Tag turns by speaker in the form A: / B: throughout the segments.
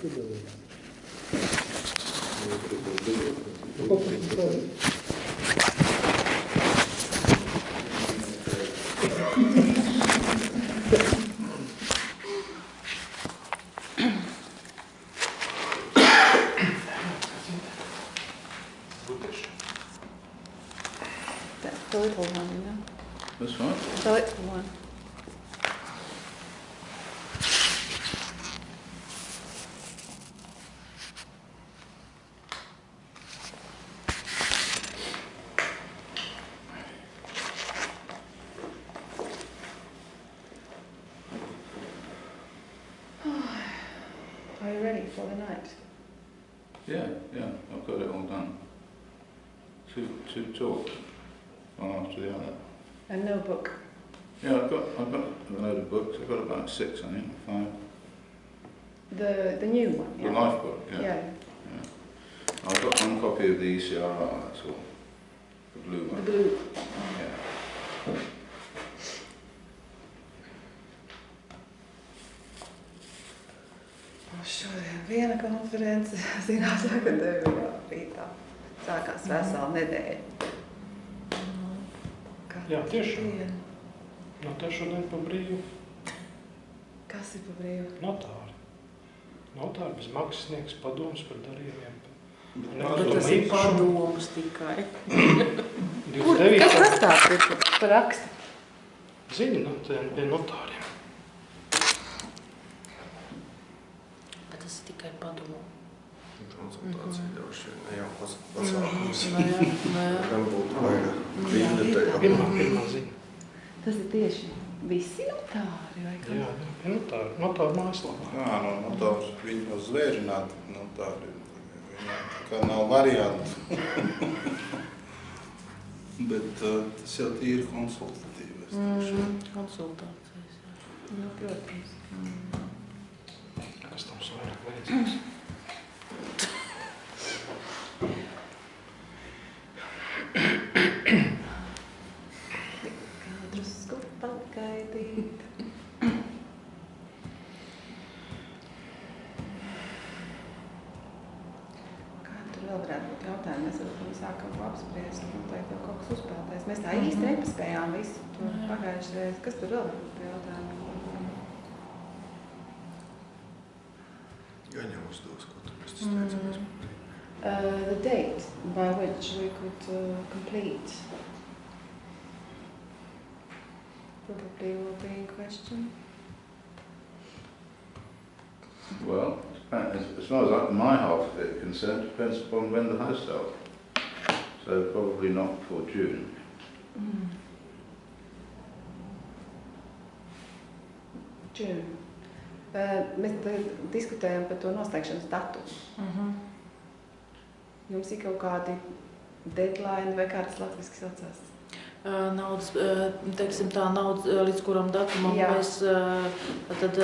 A: That's the little one, you know?
B: That's right.
A: The little one. Are you ready for the night?
B: Yeah, yeah, I've got it all done. Two, two talks, one after the other.
A: And no book.
B: Yeah, I've got, I've got a load of books. I've got about six, I think, five.
A: The the new one.
B: The life book, yeah.
A: Yeah.
B: I've got one copy of the ECRR, that's all. The blue
A: The
B: one.
A: blue.
B: Yeah.
A: Šodien viena konference, zināt, ka tev ir rītā. Sākās vesela nedēļa. Katru
C: Jā, tiešām.
A: dienu.
C: Nu, te šodien pa brīvu
A: Kas ir pa brīvu?
C: notāri. Notāri bez maksas sniegs padomus par darījumiem.
D: Bet tas ir padoms tikai.
A: Kur,
C: 29.
A: kas tas tāds ir par- rakstu?
C: Zini, no tiem pie notāriem.
D: Bet tas ir tikai padomu.
E: Konsultācija droši vien ne jau pas- pasākums.
D: Nē, nē.
E: Gan būtu vairāk.
C: Pirmā, pirmā ziņa.
A: Tas ir tieši visi notāri vai
C: Jā, jā, pie notāri. Notāri mājaslapā.
F: Jā, no, no tā viņi jau zvērināti, no tā viņam kā nav variantu. Bet uh, tas jau tīri konsultatīvais. Mm.
D: Mm, konsultācijas. jā.
A: Nu, protams.
C: Kas tam vairāk vajadzīgs?
A: Kadrus Kas tur vēl jautājumi?
E: Gan jau uzdos, ko tu mēs izteicamies.
A: Uh, the date by which we could uh, complete probably will be in question.
B: Well, as, as far as I- my half of it is concerned, depends upon when the house starts. So probably not before June.
A: June. Uh, mēs diskutējam par to noslēgšanas datumu.
D: Mhm.
A: Jums ir kaut kādi deadline vai kā tas latviski saucās?
D: Naudas, teiksim tā, naudas, līdz kuram datumam
A: Jā.
D: mēs tad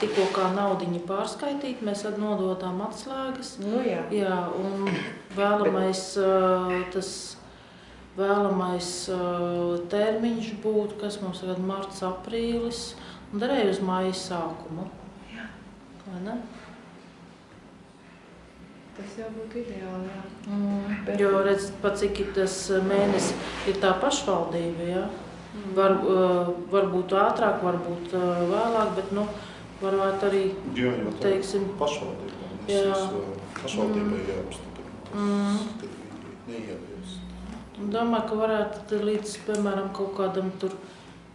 D: tikko kā naudiņu pārskaitīt, mēs tad nododām atslēgas.
A: Nu jā.
D: Jā, un vēlamais tas vēlamais termiņš būtu, kas mums tagad marts, aprīlis, un darēju uz māju sākumu.
A: Jā.
D: Vai ne?
A: Tas jau būtu ideāli, jā.
D: Mm.
A: Bet-
D: Jo redz, pat cik ir tas mēnesis, ir tā pašvaldība, jā. Var, uh, varbūt ātrāk, varbūt uh, vēlāk, bet nu, varētu arī,
F: Jā, tā
D: teiksim,
F: pašvaldība.
D: Jā.
F: Jā. Pašvaldībai jāapstiprina.
D: Mm.
F: Kad viņi neievies.
D: domāju, ka varētu tad līdz, piemēram, kaut kādam tur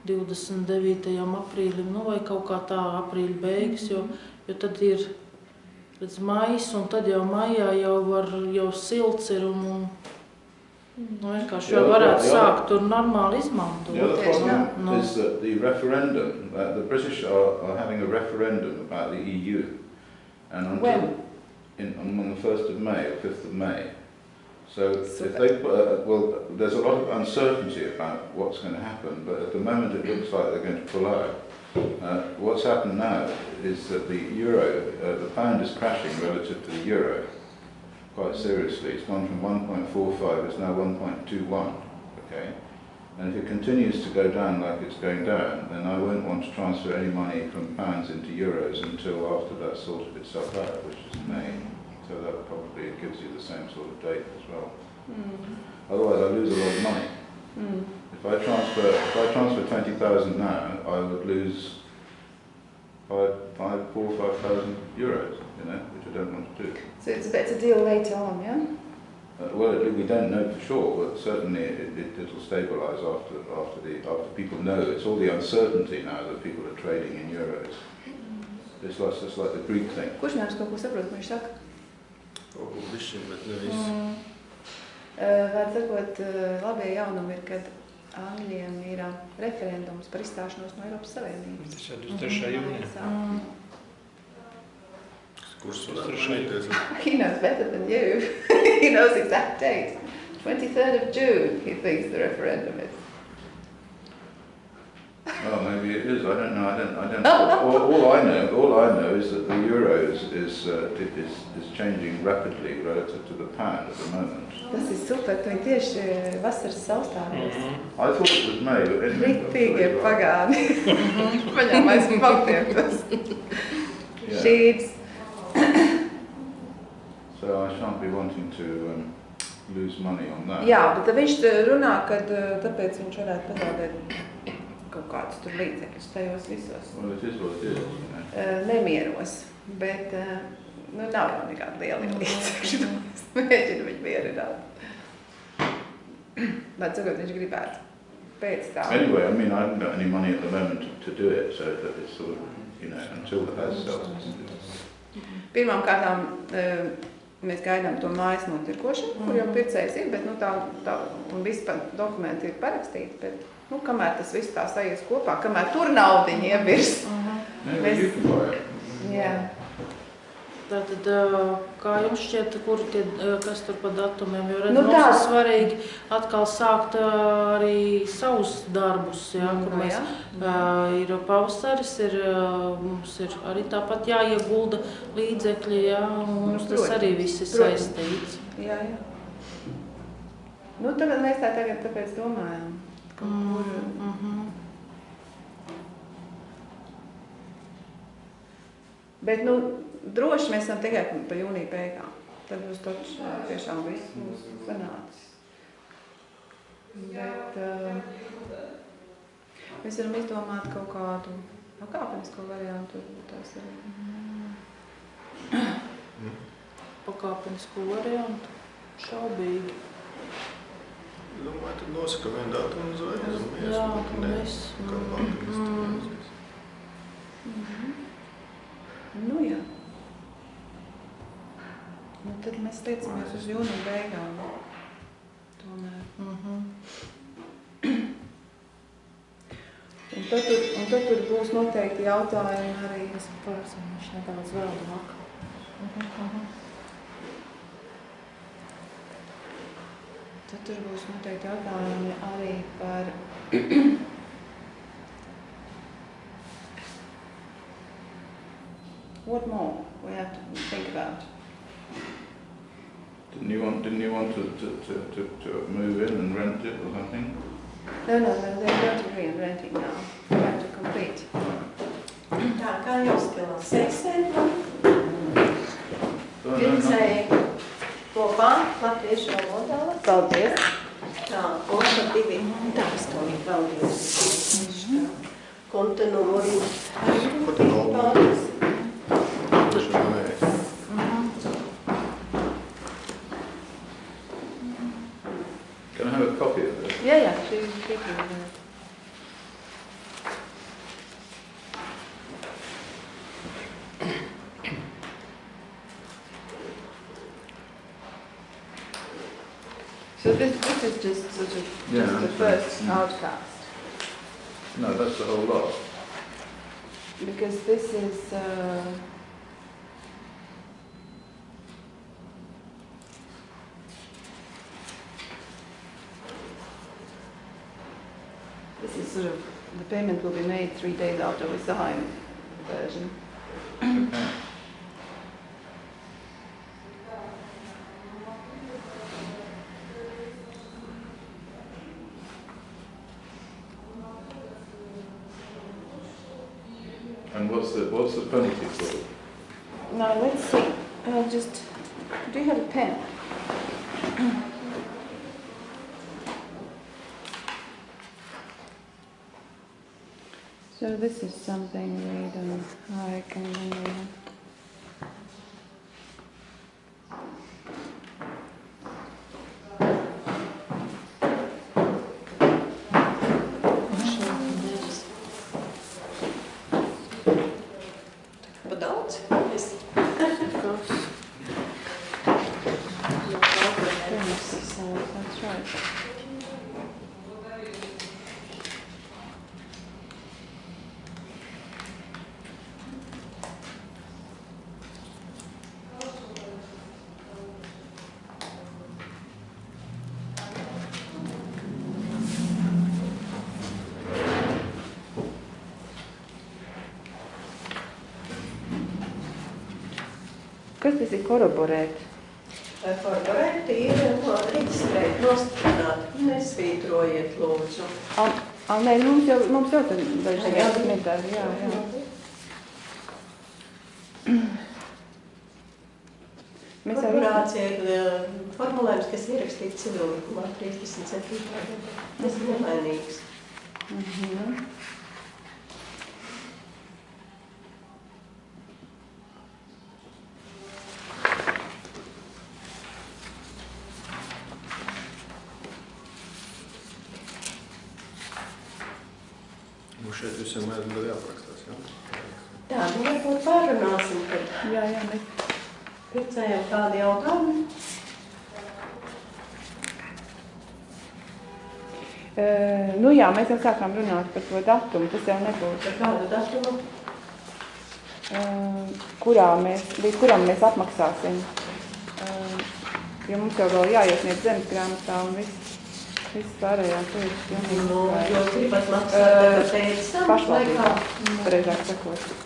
D: 29. aprīlim, nu vai kaut kā tā aprīļa beigas, jo, jo tad ir līdz maijs, un tad jau maijā jau var, jau silts ir un, un nu, vienkārši jau varētu
B: jā.
D: sākt tur normāli izmantot.
B: The other problem
D: no.
B: is that the referendum, uh, the British are, are having a referendum about the EU. And until
A: When?
B: In, on the 1st of May or 5th of May. So
A: So
B: if they put, uh, well, there's a lot of uncertainty about what's going to happen, but at the moment it looks like they're going to pull out. Uh, what's happened now is that the euro, uh, the pound is crashing relative to the euro quite seriously. It's gone from 1.45, it's now 1.21, okay? And if it continues to go down like it's going down, then I won't want to transfer any money from pounds into euros until after that's sorted itself out, which is May. So that probably gives you the same sort of date as well.
A: Mm.
B: Otherwise, I lose a lot of money.
A: Mm.
B: If I transfer, if I transfer twenty thousand now, I would lose five, five, four, five thousand euros. You know, which I don't want to do.
A: So it's a better deal later on, yeah?
B: Uh, well, it, we don't know for sure, but certainly it, it, it'll stabilise after after the after people know. It's all the uncertainty now that people are trading in euros. It's like it's like the Greek thing.
A: Kurš ko saprot, viņš saka?
E: Kaut ko bišķiņ, bet ne visu.
D: Mm.
A: Uh, Vārds sakot, uh, labie jaunumi ir, kad Angļiem ir uh, referendums par izstāšanos no Eiropas Savienības.
C: Tas ir 23. jūnijā.
D: Mm.
E: Kurš varētu mainīties?
A: He knows better than you. he knows exact date. 23rd of June, he thinks the referendum is.
B: Well, maybe it is. I don't know. I don't. I don't. all, all I know, all I know is that the euro is is, uh, is is changing rapidly relative to the pound at the moment.
A: Tas ir super, tu tieši uh, vasaras saustāvies.
C: Mhm.
B: I thought it was May, but anyway.
A: Riktīgi ir pagāni. Paņem aiz faktiem tas
B: Yeah.
A: šīts.
B: So I shan't be wanting to um, lose money on that.
A: Jā, bet viņš uh, runā, ka tāpēc viņš varētu pazaudēt kaut kādus tur līdzekļus tajos visos
B: Well, it is what it is. You know.
A: uh, nemieros. Bet uh, nu, nav jau nekāda liela līdzekļa. Es mēģinu viņu mierināt. Bet sakot, viņš gribētu pēc tam.
B: Anyway, I mean, I haven't got any money at the moment to, to do it, so that it's sort of, you know, until the house sells.
A: Pirmām kārtām uh, mēs gaidām to mājas nopirkošanu, kur jau pircējs ir, bet nu, tā, tā, un visi pa- dokumenti ir parakstīti. Bet, nu, kamēr tas viss tā sajies kopā, kamēr tur naudiņi ievirs. Mēs-
B: it.
A: Jā.
D: Tātad, kā jums šķiet, kur tie, kas tur pa datumiem, jo redz,
A: Nu
D: nu, mums
A: tā.
D: ir svarīgi atkal sākt arī savus darbus, jā, kur
A: Nu,
D: mēs,
A: jā.
D: ir pavasaris, ir, mums ir arī tāpat jāiegulda līdzekļi, jā, un mums tas arī viss ir saistīts.
A: Jā, jā. Nu, tagad mēs tā tagad tāpēc domājam. Kur,
D: Mm -hmm.
A: bet, nu, droši mēs esam tikai pa jūnija beigām. Tad būs taču ā, tiešām viss mums sanācis. Bet uh, mēs varam izdomāt kaut kādu pakāpenisko variantu. Tas ir.
D: Pakāpenisku variantu. Šaubīgi.
E: Domāju, tad nosaka vienu datumu.
D: Jā, un mēs,
E: Kā tur.
A: Nu, jā. Nu, tad mēs tiecamies uz jūnija beigām. Tomēr.
D: Mhm.
A: Un tad, tur, un tad tur būs noteikti jautājumi arī.
D: Es pārzināšu nedaudz vēl vakar. Mhm, mhm.
A: Tad tur būs noteikti jautājumi arī par. What more we have to think about?
B: Didn't you want, didn't you want to, to, to, to, to move in and rent it or something?
A: No, no, no, they don't agree on renting now. They have to complete.
G: Tā kā jūs kilā seksē,
B: Oh, no, no.
G: pircēji kopā latviešu valodā.
A: Paldies!
G: Tā, un tad divi tāstori paldies. Konta numuri.
E: Konta numuri.
G: Paldies.
E: Droši vien nē.
B: Can I have a copy of this?
A: Jā, jā, šī ir
B: No, that's the whole lot.
A: Because this is, uh, this is sort of, the payment will be made three days after we sign the version.
B: Okay. What's the, what's the penalty for it?
A: Now, let's see. I'll just, do you have a pen? So this is something
D: Kas
A: tas ir koroborēt?
G: korporēti ir no reģistrēt, nostiprināt. Nesvītrojiet, lūdzu.
A: Al, al, nē, mums jau, mums jau tad daži
G: Jā.
A: metāli, jā, jā. Mēs jau
G: Korporācija ir eh, formulējums, kas ierakstīts civillikumā 37. gadā. Tas ir nemainīgs.
A: Mhm.
E: Nu šeit visiem mēdz vēl jāparakstās, jā?
G: Tā, nu varbūt pārunāsim, kad
A: Jā, jā, mēs
G: pircējiem kādi jautājumi.
A: Uh, nu jā, mēs jau sākām runāt par to datumu, tas jau nebūs,
G: Par kādu datumu?
A: uh, kurā mēs, līdz kuram mēs apmaksāsim. Uh, jo mums jau vēl jāiesniedz zemes grāmatā un viss, viss pārējās lietas.
G: Nu, jo gribat maksāt tagad pēc tam, vai kā?
A: Pareizāk sakot.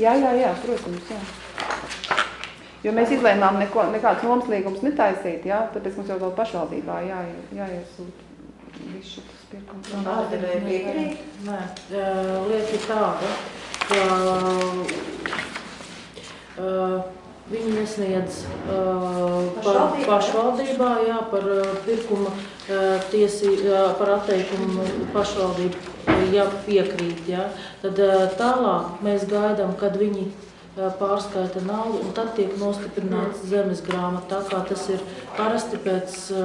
A: Jā, jā, jā, protams, jā. Jo mēs izlēmām neko, nekāds nomas līgums netaisīt, jā, tāpēc mums jau vēl pašvaldībā jā, jāiesūt viss šis pirkums.
G: Un pārdevēja piekrīt.
D: Nē, lieta ir tāda, ka ā, viņi nesniedz ā, par
G: Pašvaldībā?
D: jā, par pirkuma ā, tiesī, par atteikumu pašvaldību, ja piekrīt, jā. Tad ā, tālāk mēs gaidām, kad viņi ā, pārskaita naudu, un tad tiek nostiprināts zemes grāmata, tā kā tas ir parasti pēc, ā,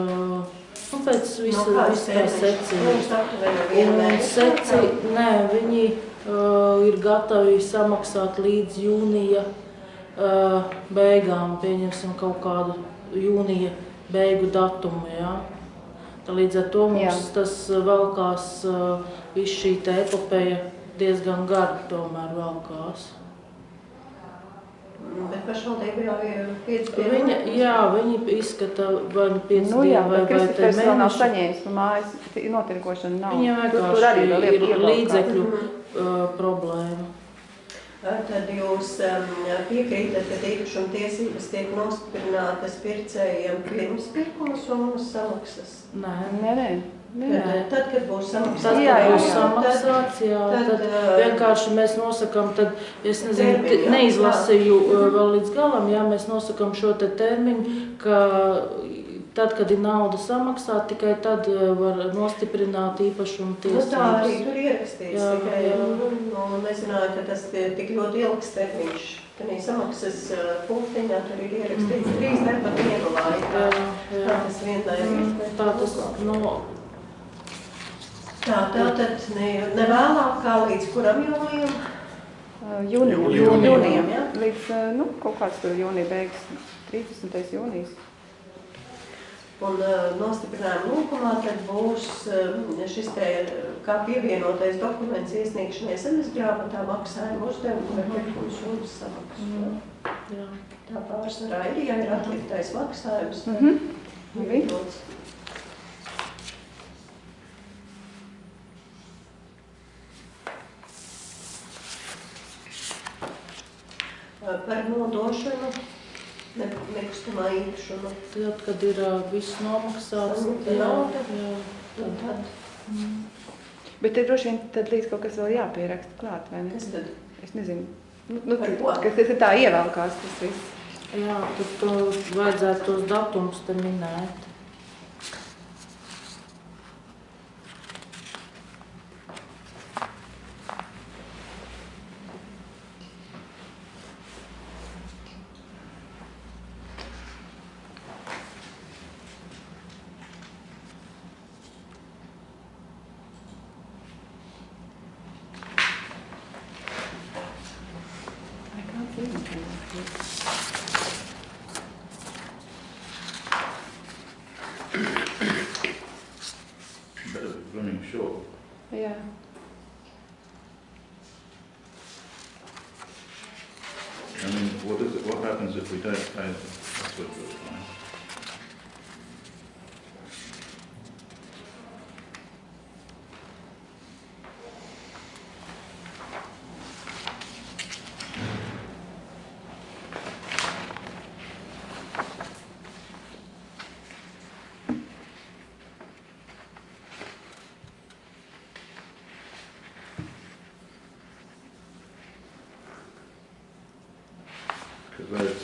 D: nu, pēc visa, tā
G: termiņš?
D: secība. Un seci, nē, viņi uh, ir gatavi samaksāt līdz jūnija uh, beigām, pieņemsim kaut kādu jūnija beigu datumu, jā. Tā līdz ar to mums
A: Jā.
D: tas uh, velkās, uh, viss šī te epopeja diezgan gari tomēr velkās.
G: Bet pašvaldība jau ir pieci
D: Viņa, jā, viņi izskata vai nu pieci
A: Nu jā,
D: dienu vai, vai te
A: Kristofers vēl nav
D: mēneši.
A: saņēmis no mājas notirkošana nav.
D: Viņiem
A: Tur- tur
D: vienkārši
A: arī vēl
D: ir
A: ievelkās.
D: līdzekļu
G: Mhm.
D: uh, problēma.
G: Tad jūs um, piekrītat, ka īpašuma tiesības tiek nostiprinātas pircējiem pirms pirkuma summas samaksas.
D: Nē,
A: Nē, nē, nē.
G: Tad, tad, kad būs samaksas,
D: Tas,
A: Jā, jā.
D: samaksāts, jā,
G: tad,
D: tad
G: uh,
D: vienkārši mēs nosakām, tad es nezinu,
G: Termiņu,
D: neizlasīju
G: Jā.
D: uh, vēl līdz galam, jā, mēs nosakām šo te termiņu, ka tad, kad ir nauda samaksāta, tikai tad uh, var nostiprināt īpašumu
G: Nu, tā arī
D: tiesības.
G: tur ierakstīts.
D: Jā,
G: tikai,
D: jā.
G: Nu, nu, nezināju, ka tas ir tik ļoti ilgs termiņš. Tad samaksas uh, punktiņā tur ir ierakstīts
D: Mhm.
G: trīs darba dienu laikā.
D: Jā,
G: Tā
D: jā.
G: tas vienmēr ir.
D: Mm, Tā tas, nu,
G: Tā, tā tad ne, ne vēlāk kā līdz kuram jūlijam?
A: Uh, Jūnija,
E: Jūnija.
A: jūnijam,
G: Jā.
A: līdz, nu, kaut kāds tur jūnija beigas, 30. jūnijas.
G: Un uh, nostiprinājuma lūkumā tad būs um, šis te uh, kā pievienotais dokuments iesniegšanai zemes grāmatā maksājuma uzdevumu vai pirkuma summas samaksu.
D: Mm. jā.
G: Tā pārsvarā ir, ja ir atliktais maksājums. tad
A: Mhm. Labi.
G: pievienots. Uh, Par nodošanu nekustamā īpašuma.
D: Tad, kad ir uh, viss nomaksāts, jā, jā, tad,
G: tad
D: mm.
A: Bet te droši vien tad līdz kaut kas vēl jāpieraksta klāt, vai ne?
G: Kas tad?
A: Es nezinu. Nu, nu, tad- kas tas ir tā ievelkās tas viss.
D: Jā, tur to vajadzētu tos datumus te minēt.
A: I can't see anything.
B: But it's running short.
A: Jā.
B: I mean, what is it, what happens if we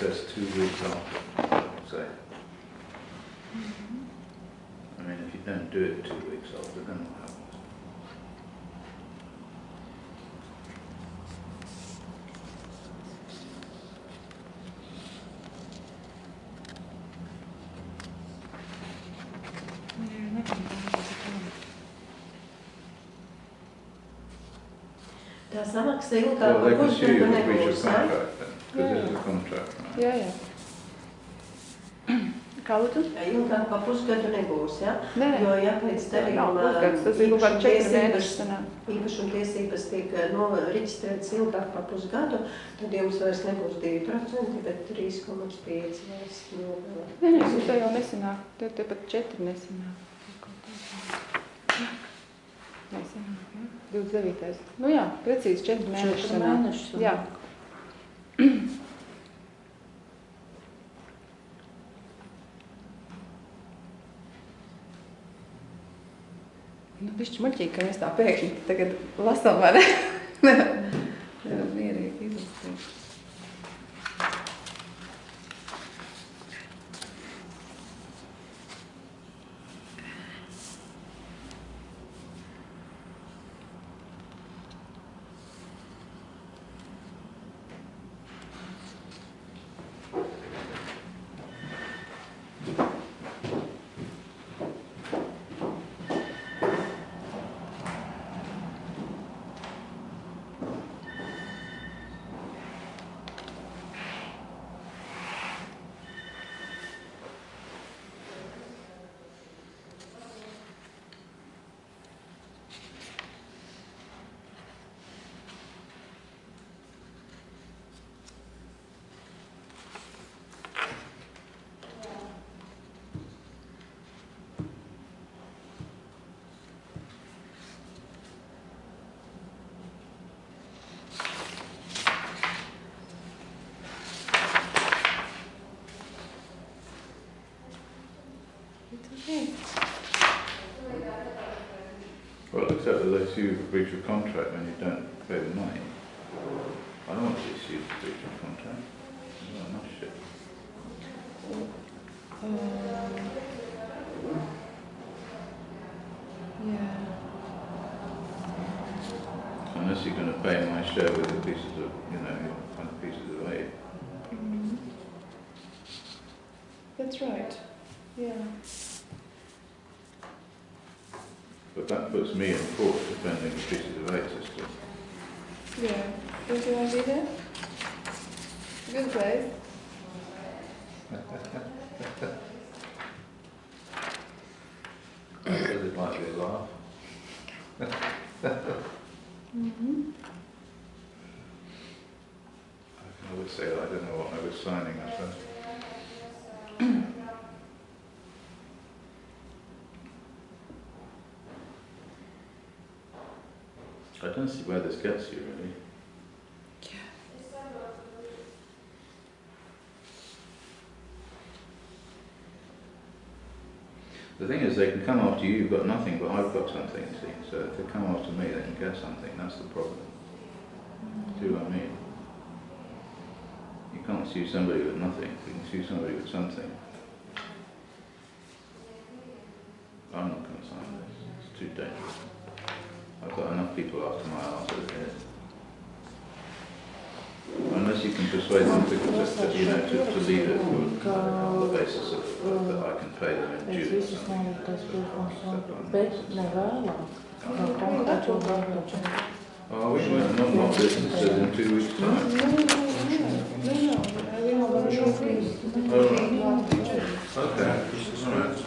B: says two weeks after, say. I mean, if you don't do it two weeks after, then what happens?
G: Tā samaksa ilgāk par
B: they can of
G: nebūs, ja?
B: contract then, because this is a contract. right?
A: Jā, jā. Kā lūdzu?
G: Ilgāk par pusgadu nebūs, ja?
A: Nē.
G: Jo, ja pēc darījuma
A: pusgads, tas ir kaut kādi četri
G: īpašuma
A: mēneši sanāk.
G: īpašuma tiesības tiek no, reģistrētas ilgāk par pusgadu, tad jums vairs nebūs 2%, bet 3,5% vairs nogalē.
A: Nē, nē, tas jau nesanāk. Te, te pat četri nesanāk. Nesanāk, jā. 29. Nu jā, precīzi četri mēneši
D: Četri
A: sanāk.
D: mēneši.
A: Jā. Bišķi muļķīgi, ka mēs tā pēkšņi tagad lasām, vai ne?
B: Well, except that they sue you for breach of contract when you don't pay the money. I don't want to be sued for breach of contract. Got enough shit.
A: Um, Jā.
B: Unless you're going to pay my share with the pieces of, you know, your kind of pieces of aid. Mm-hmm.
A: That's right. Jā.
B: But that puts me in court defending the pieces of aid system.
A: Yeah. Don't you want to be there? Good place.
B: I suppose it might be a laugh. Mm-hmm. I would say I don't know what I was signing, I suppose. I don't see where this gets you, really. The thing is, they can come after you, you've got nothing, but I've got something, see. So if they come after me, they can get something. That's the problem. See what I mean? You can't sue somebody with nothing. You can sue somebody with something. I'm not going to sign this. It's too dangerous. I've got enough people after my arse as it is. Unless you can persuade them to, to, to, you know, to, to leave it for, on the basis of, of that I can pay them in
D: Pēc
B: June. or
D: visas
B: something.
D: noliktais pirkums, bet ne vēlāk. Kā konkrēto darbu.
B: Oh, we won't, not, not this, it says in two weeks' time. Oh, right. Okay, alright,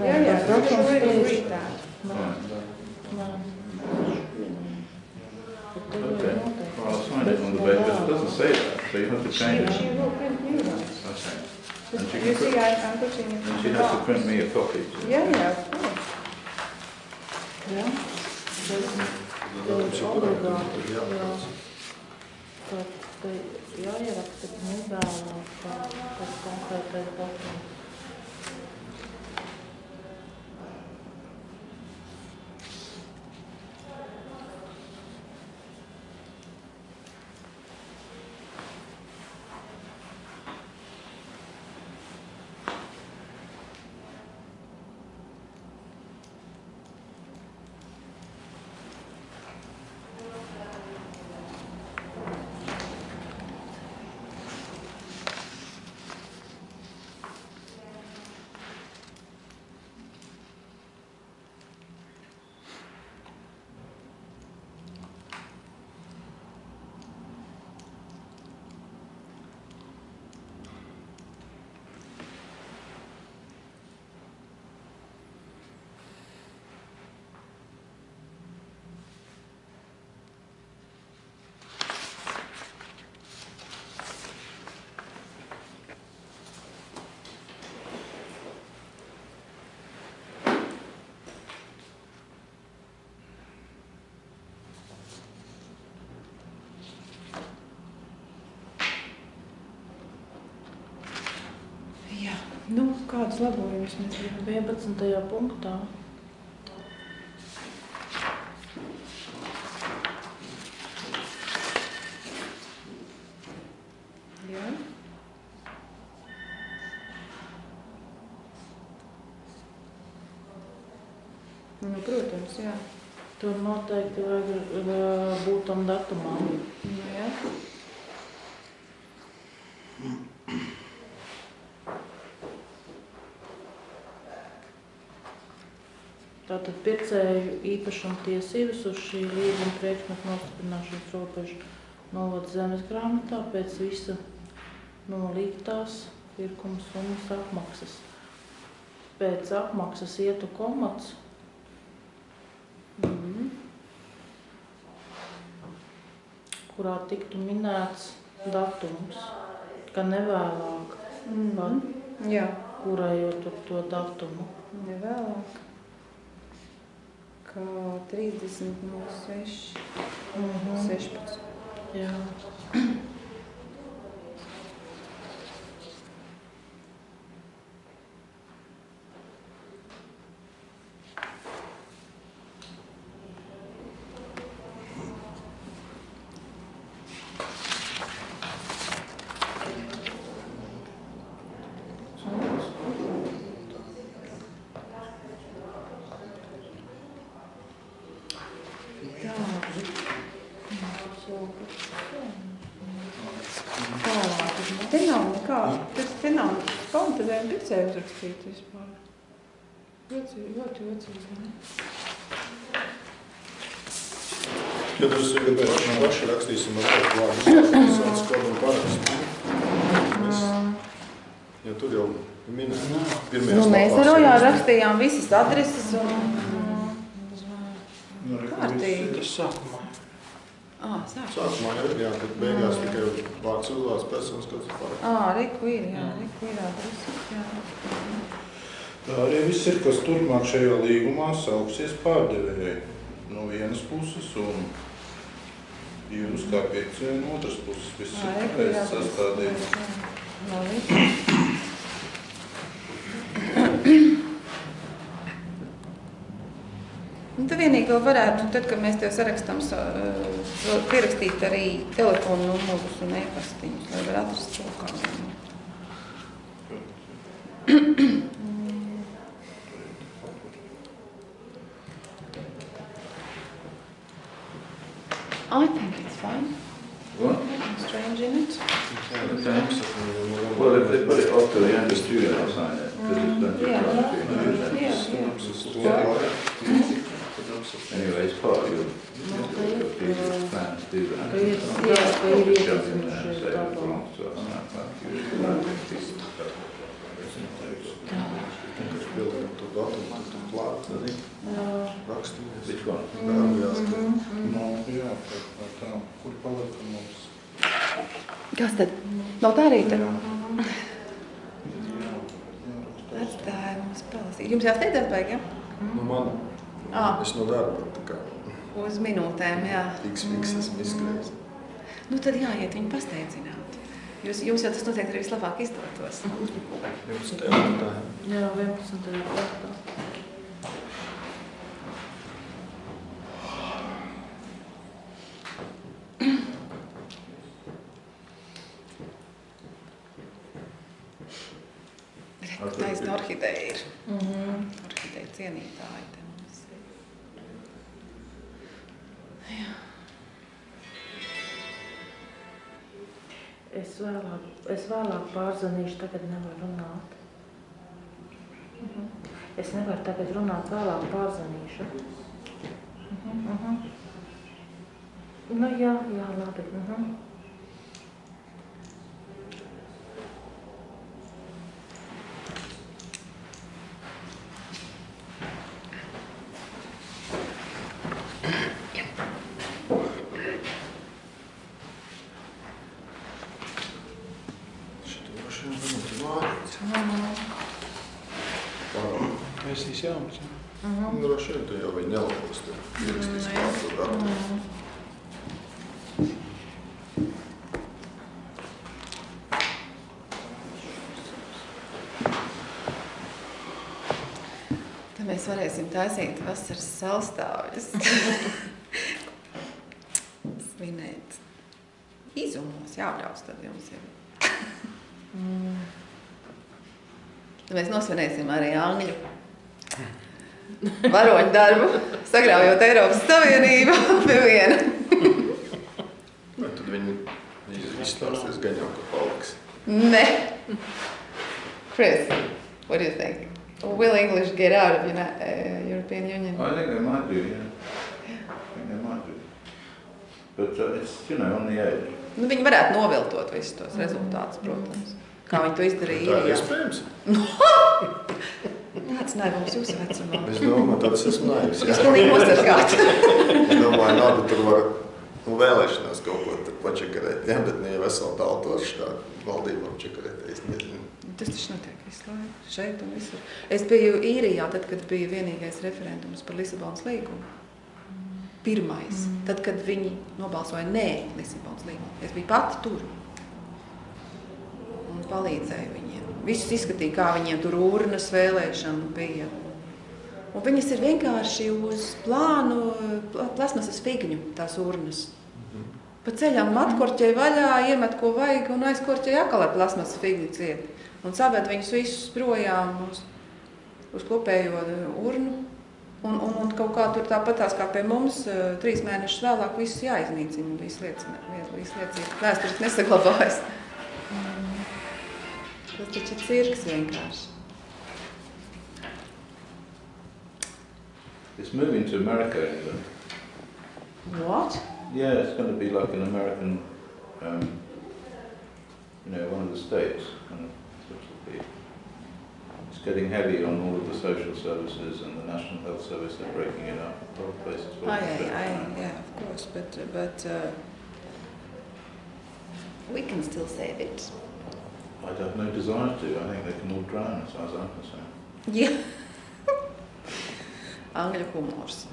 A: Yeah, yeah,
D: Protams,
A: we already
D: pēc-
A: agreed that.
B: alright.
D: Nē. Bet tev jau
B: Okay.
D: noteikti.
B: Well, I'll sign it on the basis, it doesn't say that, so you have to change
A: She
B: it.
A: will print new ones.
B: Okay. And she
A: You
B: can
A: see,
B: put,
A: I, I'm putting it
B: and
A: in
B: she
A: the
B: has to
A: box.
B: print me a copy. too.
A: Yeah, yeah, of course.
D: Jā, bet tev ir obligāti, jā. Tad te jāieraksta nevēlāk kā tas konkrētais datums.
A: Jā, nu, kādus labojumus mēs gribam?
D: 11. punktā.
A: Jā. Nu, protams, jā.
D: Tur noteikti vajag uh, būt tam datumam.
A: Nu, jā.
D: Tātad pircēju īpašuma tiesības uz šī līguma priekšmetu nostiprināšanas robežu novada zemes grāmatā pēc visa nolīgtās pirkuma summas apmaksas. Pēc apmaksas ietu komats,
A: Mhm.
D: kurā tiktu minēts datums, ka nevēlāk
A: Mhm. Jā,
D: kurējot ar to datumu.
A: nevēlāk. Kā 30 no 6,
D: Mhm.
A: 16.
D: Jā.
A: Tā. Tālāk. Te nav nekā, tas te nav komentējumu pircēju uzrakstīt vispār. Ļoti, ļoti jocīgi.
F: Ja tas ir gribējuši paši rakstīsim ar kaut vārdu, sāc kodu un parakstu. Mēs, ja tur jau minēt, pirmajās
A: Nu, mēs ar Rojā
F: ir
A: rakstījām visas adreses un... Kārtīgi.
C: Tas sākumā.
A: Ā, sāk.
F: Sākumā ir, jā, kad beigās tikai vārds uzvārds personas, kāds ir paraksts.
A: Ā, reku ir, jā, reku ir adreses, jā.
F: Tā arī viss ir, kas turpmāk šajā līgumā sauksies pārdevējai no vienas puses un jūs kā pircēji no otras puses. Viss ir pareizi sastādīts.
A: Labi. Tu vienīgi vēl varētu, tad, kad mēs tev sarakstam, pierakstīt arī telefonu numurus un e-pastiņus, lai var atrast šo kādu. I think it's fine.
B: What?
A: Nothing strange in it.
B: Well, if they put it off to the end of June, I'll sign it, because it's mm, done
A: Yeah.
B: to try
A: Yeah, yeah.
B: Anyway, it's part of your, your future plan to do that.
D: Ka ir- jā, ka ir
B: Jump in
D: ieteicums
B: there and
D: šeit
B: say,
D: tālāk.
B: "Well, so it's not about you."
D: Jā.
B: Which one?
F: Nu, jā, tā, tā, tā. Kur palika mums?
A: Kas tad? Nav tā arī tad?
F: Jā. Jā.
A: Atstāja mums palasīt. Jums jāsteidzās baigi, ja?
E: Nu, man,
A: Ā,
E: es no darba tā kā
A: uz minūtēm, jā.
E: fiks, fiks esmu izskrējis.
A: Nu tad jāiet viņu pasteidzināt. Jūs, jums jau tas noteikti arī vislabāk izdotos.
E: Jums tev tā.
D: Jā, 11. kārtā.
A: Re, Taisna orhideja ir.
D: Mhm.
A: Orhideja cienītāji te mums ir.
D: Es vēlāk, es vēlāk pārzvanīšu, tagad nevaru runāt. Mhm. Es nevaru tagad runāt, vēlāk pārzvanīšu. Mhm, mhm. Nu jā, jā, labi. Mhm.
E: Šito droši vien varētu vārīt.
C: Mēs esam jauns. ja?
D: Mhm.
E: Droši vien tu jau viņu nelabos. Tur ierakstīs
A: Nu,
E: kādu datu.
A: Tad mēs varēsim taisīt vasaras salstāvjus. Svinēt. Izumos jābrauc tad jums jau.
D: Mm.
A: Mēs nosvinēsim arī Angļu varoņu darbu, sagrāvjot Eiropas Savienību pie viena.
E: Vai tad viņi izstāsties gan jau, ka paliks.
A: Ne. Chris, what do you think? Will English get out of Uni- uh, European Union?
B: I think they might do, yeah. I think they might do. But uh, it's, you know, on the edge.
A: Nu, viņi varētu noviltot visus tos rezultātus, protams. Kā viņi to izdarīja
E: Tā ir iespējams.
A: Tāds naivums jūsu vecumā.
E: Es domāju, tad es esmu naivs.
A: Jūs pilnīgi nosargāt.
E: Es domāju, labi, tur var nu, vēlēšanās kaut ko tur pačakarēt. Jā, bet ne jau veselu tautošu tā valdībām čakarēt. Es nezinu.
A: Tas taču notiek visu laiku, šeit un visur. Es biju īrijā, tad, kad bija vienīgais referendums par Lisabonas līgumu. Pirmais, mm. tad, kad viņi nobalsoja nē Lisabonas līgumu. Es biju pati tur un palīdzēju viņiem. Visus izskatīja, kā viņiem tur urnas vēlēšana bija. Un viņas ir vienkārši uz plānu pla- plasmasas figņu, tās urnas. Pa ceļam atkorķēja vaļā, iemet ko vajag un aizkorķēja atkal ar plasmasas figņu ciet. Un saved viņus visus projām uz, uz kopējo urnu. Un, un, un kaut kā tur tāpatās kā pie mums, eh, trīs mēnešus vēlāk visus jāiznīcina. Viss lietas, viss lietas ir vēsturiski nesaglabājas. Tas taču ir cirks vienkārši.
B: It's moving to America, England.
A: What?
B: Yeah, it's going to be like an American, um, you know, one of the states. Kind of, sort of be. It's getting heavy on all of the social services and the National Health Service. They're breaking it up. A lot of places. will
A: I, I, yeah, of course, but, but uh, we can still save it.
B: I have no desire to. I think they can all drown, as far as I'm concerned.
A: Jā. Angļu humors.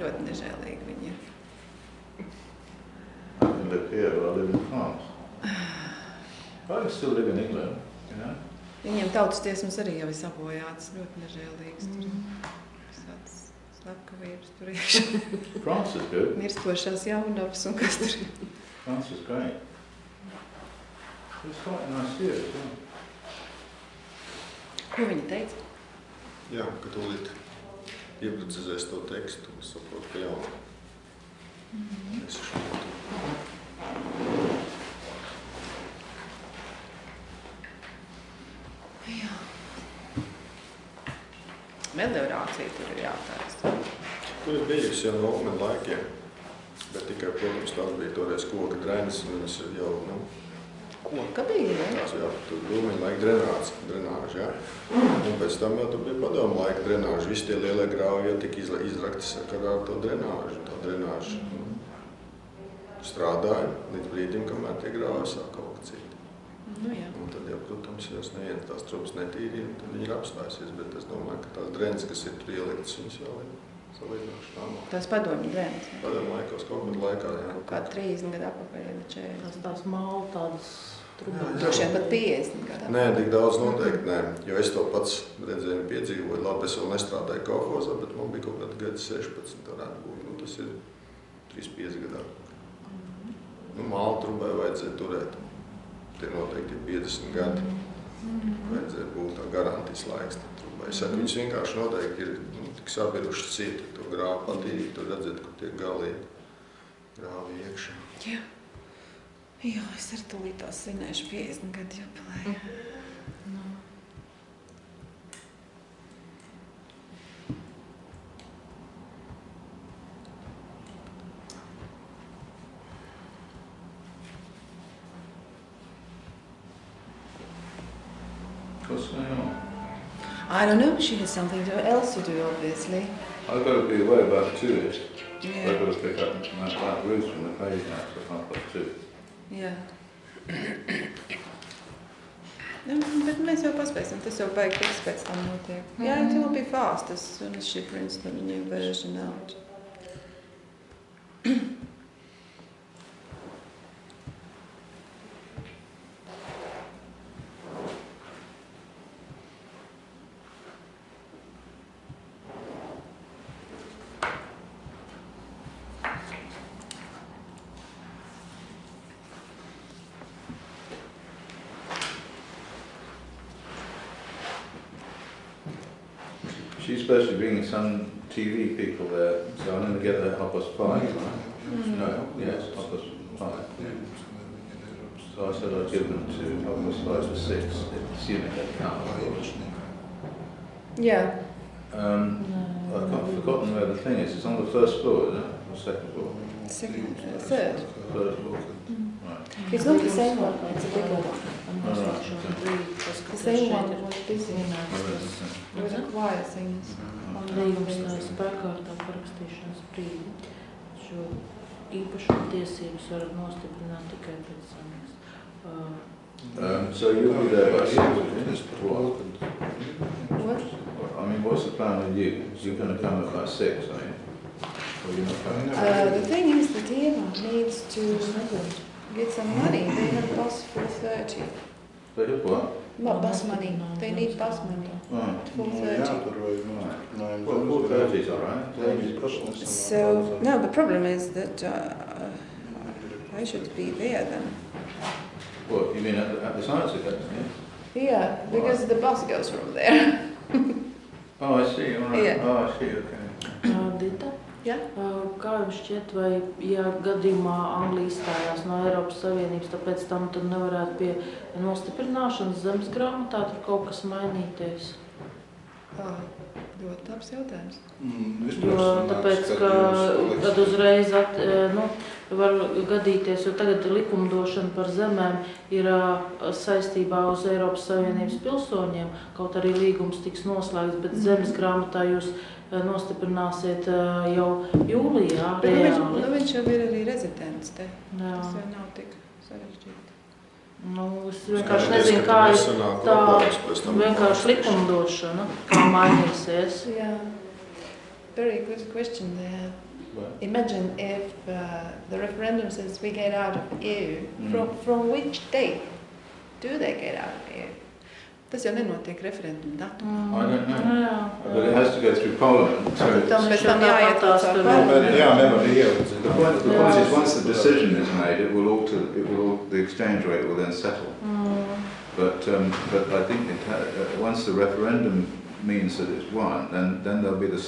A: Ļoti nežēlīgi viņi.
B: I can live here, but I live in France. I can still live in England, you know.
A: Viņiem tautas tiesmas arī jau ir sabojātas, ļoti nežēlīgas. Tur
D: Mm.
A: visādas Slepkavības tur iekšā.
B: France is good.
A: Mirstošās jaunavas un kas tur ir.
B: France is great. It's quite a nice view as well.
A: Ko viņa teica?
E: Jā, ka tūlīt ieprecizēs to tekstu, es saprotu, ka jau. Es šo
A: Jā. Meliorācija tur ir jātaisa.
E: Tur ir bijusi jau no Ulmena laikiem, bet tikai, protams, tās bija toreiz koka drenas, un ir jau, nu,
A: Koka bija, ne?
E: jau tur Ulmena laika drenāts, drenāža, jā. Un pēc tam jau tur bija padomu laika drenāža, visi tie lielie grauji jau tika izrakti sakarā ar to drenāžu, tā drenāža strādāja līdz brīdim, kamēr tie grauji sāk kaut kā cīt.
A: Nu jā.
E: Un tad jau, protams, ja es nevienu tās trūpas netīrīju, tad viņi ir apstājusies, bet es domāju, ka tās drenas, kas ir tur ieliktas, viņas vēl ir.
A: Tas padomju drēmas.
E: Padomu laikos kaut kad laikā, jā.
A: Kaut kā 30 gadu atpakaļ, ja ne 40.
D: Tas tās māla tādas trubas.
A: Droši vien pat 50 gadu
E: Nē, tik daudz noteikti nē, jo es to pats redzēju un piedzīvoju. Labi, es vēl nestrādāju kolhozā, bet man bija kaut kāda gada 16, varētu būt. Nu, tas ir 3-5 gadā. Nu, māla trubai vajadzēja turēt. Tie noteikti ir 50 gadi. Vajadzēja būt tā garantijas laiks. Es saku, viņas vienkārši noteikti ir sabirušas cieti. To grāvu patīk, tur redzēt, kur tie galīgi grāvi iekšā.
A: Jā. Jā, es ar tūlīt tās svinēšu 50 gadu jubileju.
B: What's
A: I don't know, she has something to- else to do, obviously.
B: I've got to be away about two-ish.
A: Yeah.
B: I've got to pick up that, that Ruth from the page house at half past two.
A: Jā. Nu, bet mēs jau paspēsim, tas jau baigi tiks pēc tam notiek. Jā, it will be fast as soon as she prints the new version out.
B: some TV people there, so I'm going to get there half past five, right? No, yes, half past five. So I said I'd give them to half past five to six, assuming they course.
A: Jā,
B: Um, I've got- forgotten where the thing is. It's on the first floor, isn't it? Or second floor?
A: second, third.
B: Third floor. Right.
A: It's not the same one, it's a bigger one. The same one was busy. There was a choir singers.
D: Un līgums stāja spēkā ar tā parakstīšanas brīdi. Šo īpašumu tiesības var nostiprināt tikai pēc samies.
B: Um, so you'll be there by six, what?
A: What?
B: I mean, what's the plan with you? You're going to come at about six, are you? Or you're not coming?
A: Uh, the thing is that Eva needs to get some money. They have bus 4.30.
B: They have what?
A: Not bus money. They need bus money. Hmm.
B: Right.
A: 4.30.
F: Jātur vajag no
B: Well, four thirty is all right.
A: So, no, the problem is that uh, I should be there then.
B: What, you mean at the, at the science academy?
A: Yeah, because the bus goes from there.
B: Oh, I see, all right.
A: Yeah.
B: Oh, I see, okay.
D: Uh, uh, kā jums šķiet, vai ja gadījumā Anglija izstājās no Eiropas Savienības, tāpēc tam tur nevarētu pie nostiprināšanas zemes grāmatā tur kaut kas mainīties?
A: Oh, ļoti labs jautājums.
F: Mm,
D: Jo, tāpēc, ka tad uzreiz at, nu, var gadīties, jo tagad likumdošana par zemēm ir saistībā uz Eiropas Savienības pilsoņiem, kaut arī līgums tiks noslēgts, bet zemes grāmatā jūs nostiprināsiet ā, jau jūlijā
A: Bet, nu, viņš,
D: reāli.
A: nu, viņš jau ir arī rezidents te.
D: Jā.
A: Tas jau nav tik sarežģīti.
D: Nu, es vienkārši nezinu, kā ir tā vienkārši likumdošana, kā mainīsies.
A: Yeah. Very good question there.
B: Well,
A: Imagine if uh, the referendum says we get out of EU,
B: Mm.
A: from, from which date do they get out of EU? Tas jau nenotiek referenduma datumā.
B: I don't know.
D: Nu.
B: But it has to go through Parliament. So
A: Tad tam
D: Viņš
A: pēc
D: jau
A: tam jāiet
D: tāpat tās
A: caur
D: tur-
A: parlamentu.
F: Jā, nevar ielikt.
B: the point, the point is, once the decision is made, it will alter. It will al- the exchange rate will then settle.
D: Mm.
B: But um, but I think it uh, once the referendum means that it's won, then then there'll be the